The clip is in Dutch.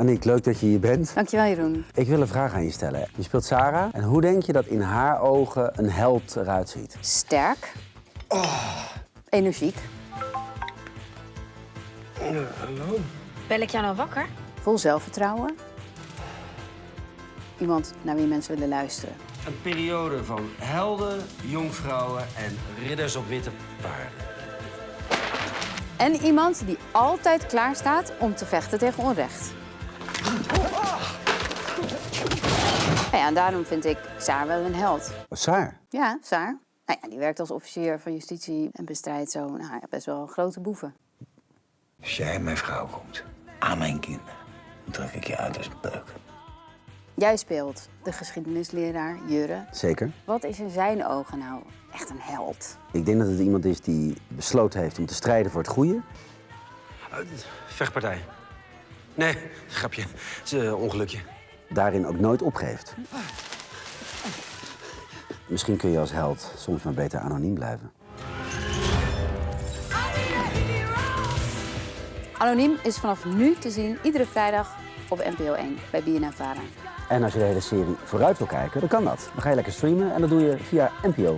Aniek, leuk dat je hier bent. Dankjewel, Jeroen. Ik wil een vraag aan je stellen. Je speelt Sarah. En hoe denk je dat in haar ogen een held eruit ziet? Sterk. Energiek. Bel ik jou nou wakker? Vol zelfvertrouwen. Iemand naar wie mensen willen luisteren. Een periode van helden, jongvrouwen en ridders op witte paarden. En iemand die altijd klaar staat om te vechten tegen onrecht. Nou ja, en daarom vind ik Saar wel een held. Saar. Ja, Saar. Nou ja, die werkt als officier van justitie en bestrijdt zo nou, ja, best wel grote boeven. Als jij mijn vrouw komt, aan mijn kinderen, dan trek ik je uit als een peuk. Jij speelt de geschiedenisleraar Jurre. Zeker. Wat is in zijn ogen nou echt een held? Ik denk dat het iemand is die besloten heeft om te strijden voor het goede. Vechtpartij. Nee, grapje. Het is een ongelukje. Daarin ook nooit opgeeft. Misschien kun je als held soms maar beter anoniem blijven. Anoniem is vanaf nu te zien iedere vrijdag op NPO 1 bij BNN Vara. En als je de hele serie vooruit wil kijken, dan kan dat. Dan ga je lekker streamen en dat doe je via NPO+.